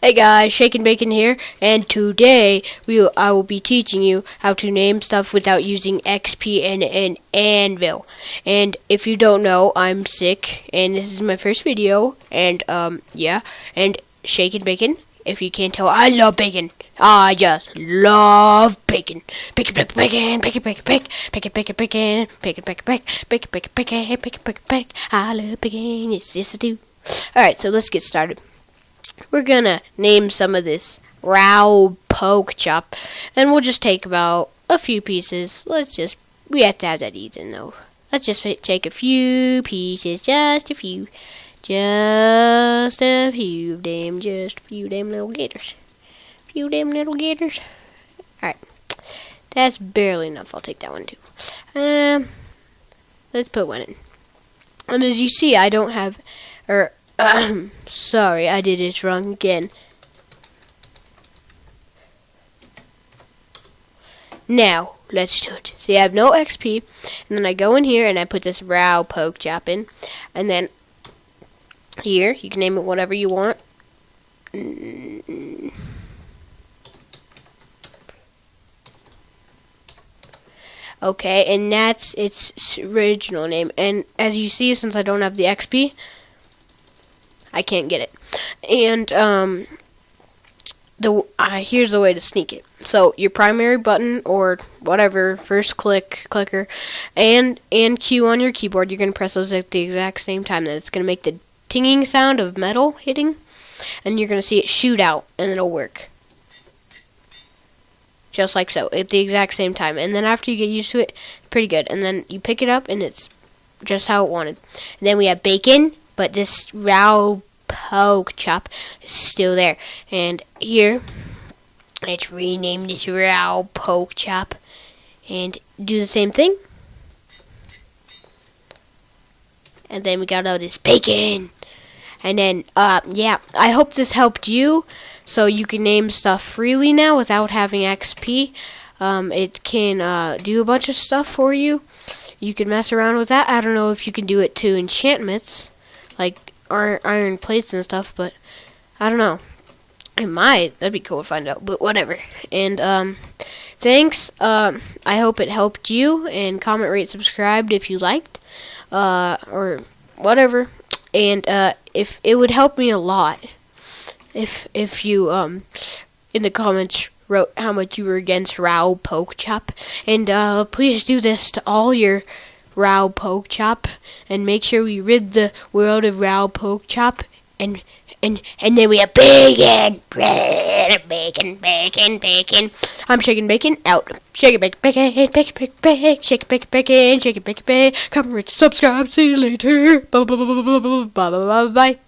Hey guys, Shaken Bacon here, and today we will, I will be teaching you how to name stuff without using XP and an anvil. And if you don't know, I'm sick, and this is my first video, and um, yeah, and Shaken Bacon. If you can't tell, I love bacon. I just love bacon. Bacon, bacon, bacon, bacon, bacon, bacon, bacon, bacon, bacon, bacon, bacon, bacon, bacon, bacon, bacon, bacon, bacon. I love bacon. Yes, yes, I do. All right, so let's get started we're gonna name some of this raw poke chop, and we'll just take about a few pieces. Let's just we have to have that eaten though. Let's just take a few pieces, just a few, just a few, damn, just a few damn little gators, few damn little gators. All right, that's barely enough. I'll take that one too. Um, let's put one in. And as you see, I don't have, or Sorry, I did it wrong again. Now, let's do it. See, I have no XP, and then I go in here and I put this row poke chop in, and then here, you can name it whatever you want. Okay, and that's its original name. And as you see, since I don't have the XP, I can't get it. And um, the uh, here's the way to sneak it. So your primary button or whatever first click clicker and and Q on your keyboard, you're gonna press those at the exact same time. Then it's gonna make the tinging sound of metal hitting, and you're gonna see it shoot out, and it'll work. Just like so, at the exact same time. And then after you get used to it, pretty good. And then you pick it up, and it's just how it wanted. And then we have bacon, but this raw poke chop is still there. And here, let's rename this raw poke chop and do the same thing. And then we got all this bacon. And then, uh, yeah, I hope this helped you so you can name stuff freely now without having XP. Um, it can uh, do a bunch of stuff for you. You can mess around with that. I don't know if you can do it to enchantments like iron, plates and stuff, but I don't know. It might. That'd be cool to find out. But whatever. And um, thanks. Um, I hope it helped you. And comment, rate, subscribed if you liked, uh, or whatever. And uh, if it would help me a lot if if you um in the comments wrote how much you were against Raw Poke Chop. And uh, please do this to all your Raw Poke Chop, and make sure we rid the world of Raw Poke Chop, and and and then we have bacon, bacon, bacon, bacon. I'm Shaken Bacon out. Shaken Bacon, bacon, bacon, bacon, bacon, Shaken Bacon, bacon, shaking bacon, bacon. Come and subscribe. See you later. Bye bye bye bye bye bye bye.